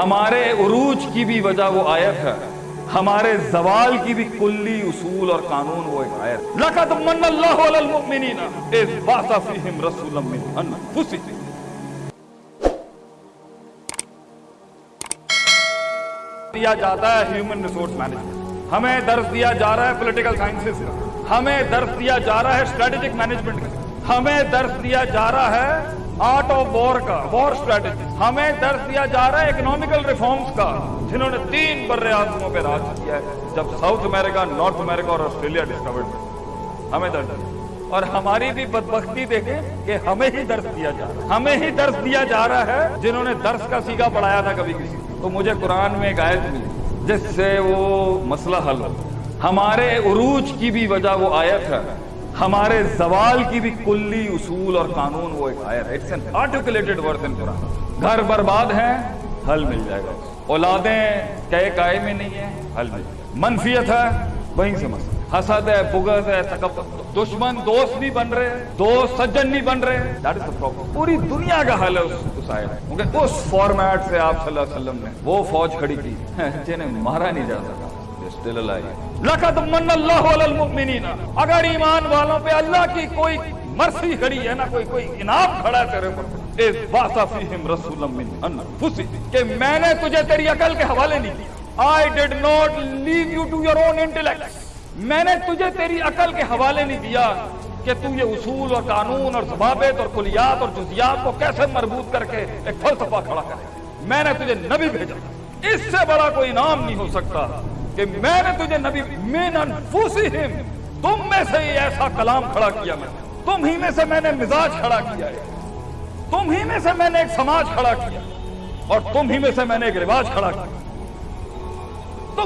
ہمارے عروج کی بھی وجہ وہ آیت ہے۔ ہمارے زوال کی بھی کلی اصول اور قانون وہ ایک آیت لقد من اللہ علی المؤمنین اذ بعث فیہم رسولا من انفسہم۔ دیا جاتا ہے ہیومن ریسورس مینجمنٹ ہمیں درس دیا جا رہا ہے پولیٹیکل سائنسز کا۔ ہمیں درس دیا جا رہا ہے اسٹریٹجک مینجمنٹ کا۔ ہمیں درس دیا جا رہا ہے آرٹ آف وار کا وار اسٹریٹجی ہمیں درس دیا جا رہا ہے اکنامیکل ریفارمز کا، جنہوں نے تین بر اعظموں پہ راج کیا ہے۔ جب ساؤتھ امریکہ نارتھ امریکہ اور آسٹریلیا ڈسکورڈ ہمیں درس اور ہماری بھی بدبختی دیکھیں کہ ہمیں ہی درس دیا جا رہا ہے۔ ہمیں ہی درس دیا جا رہا ہے، جنہوں نے درس کا سیگا پڑھایا تھا کبھی کسی۔ تو مجھے قرآن میں ایک آیت ملی، جس سے وہ مسئلہ حل ہو۔ ہمارے عروج کی بھی وجہ وہ آیت ہے۔ ہمارے زوال کی بھی کلی اصول اور قانون وہ ایک آیت ہے۔ It's an articulated word in Quran گھر برباد ہیں حل مل جائے گا۔ اولادیں کئے کائے میں نہیں ہیں حل مل جائے گا۔ منفیت ہے وہیں سے مسئلہ۔ حسد ہے بغض ہے تکبر۔ دشمن دوست نہیں بن رہے دوست سجن نہیں بن رہے۔ That is the problem. پوری دنیا کا حل ہے اس, اس آیت کیونکہ اس فارمیٹ سے آپ صلی اللہ علیہ وسلم نے وہ فوج کھڑی کی۔ جنہیں مارا نہیں جا سکا. لقد من اللہ علی المؤمنین۔ اگر ایمان والوں پہ اللہ کی کوئی مرسی کھڑی ہے نا کوئی کوئی انعام کھڑا ہے تیرے پر اذ بعث فیہم رسولا من انفسہم۔ کہ میں نے تجھے تیری عقل کے حوالے نہیں دیا I did not leave you to your own intellect میں نے تجھے تیری عقل کے حوالے نہیں دیا کہ تو یہ اصول اور قانون اور ضوابط اور کلیات اور جزیات کو کیسے مربوط کر کے ایک فلسفہ کھڑا کرے۔ میں نے تجھے نبی بھیجا۔ اس سے بڑا کوئی انعام نہیں ہو سکتا۔ کہ میں نے تجھے نبی من انفسہم، تم میں سے ہی ایسا کلام کھڑا کیا میں تم ہی میں سے میں نے مزاج کھڑا کیا ہے۔ تم ہی میں سے میں نے ایک سماج کھڑا کیا۔ اور تم ہی میں سے میں نے ایک رواج کھڑا کیا۔